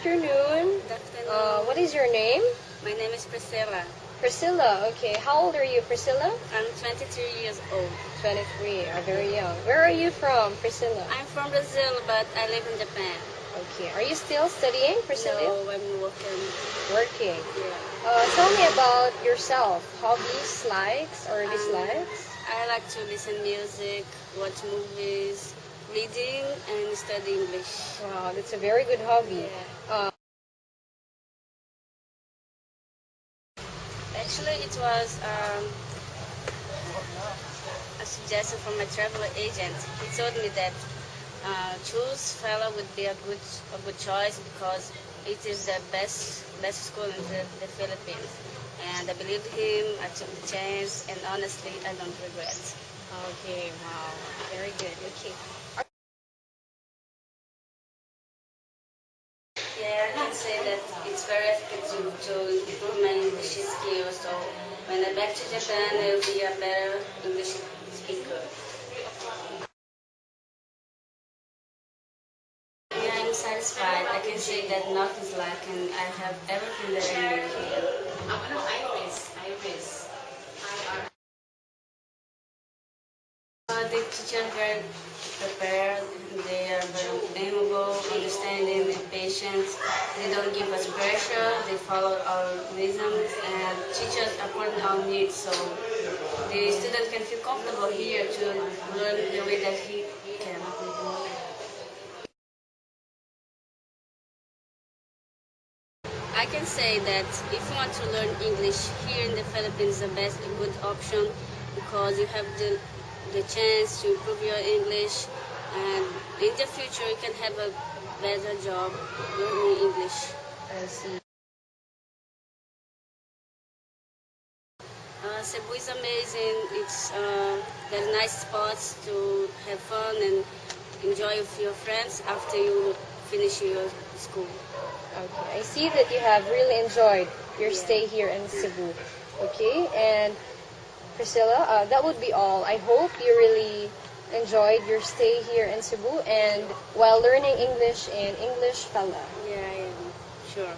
afternoon. Good afternoon. Uh, what is your name? My name is Priscilla. Priscilla. Okay. How old are you, Priscilla? I'm 23 years old. 23. Are very young. Where are you from, Priscilla? I'm from Brazil, but I live in Japan. Okay. Are you still studying, Priscilla? No, I'm working. Working. Yeah. Uh, tell me about yourself. Hobbies, likes, or Um, dislikes? I like to listen music, watch movies, reading, and study English. Wow, that's a very good hobby. Yeah. Uh, Actually, it was um, a suggestion from my travel agent. He told me that uh, choose Fella would be a good a good choice because it is the best best school in the, the Philippines. And I believed him. I took the chance, and honestly, I don't regret. okay. Wow. Very good. Okay. Yeah, I can say that it's very effective to improve my English skills. So when I back to Japan, it'll be a better satisfied. I can say that nothing's lacking. I have everything that I need here. Ano, Iris. Iris. I-R. Uh, the teachers are very prepared. They are very amiable, understanding, and patient. They don't give us pressure. They follow our rhythms and teachers according to our needs. So the student can feel comfortable here to learn the way that he can. I can say that if you want to learn English here in the Philippines, the best good option because you have the the chance to improve your English, and in the future you can have a better job learning English. I see. Uh, Cebu is amazing. It's uh, there are nice spots to have fun and enjoy with your friends after you finish your school. Okay. I see that you have really enjoyed your stay here in Cebu. Okay. And Priscilla, uh, that would be all. I hope you really enjoyed your stay here in Cebu and while learning English in English Fella. Yeah, I am sure.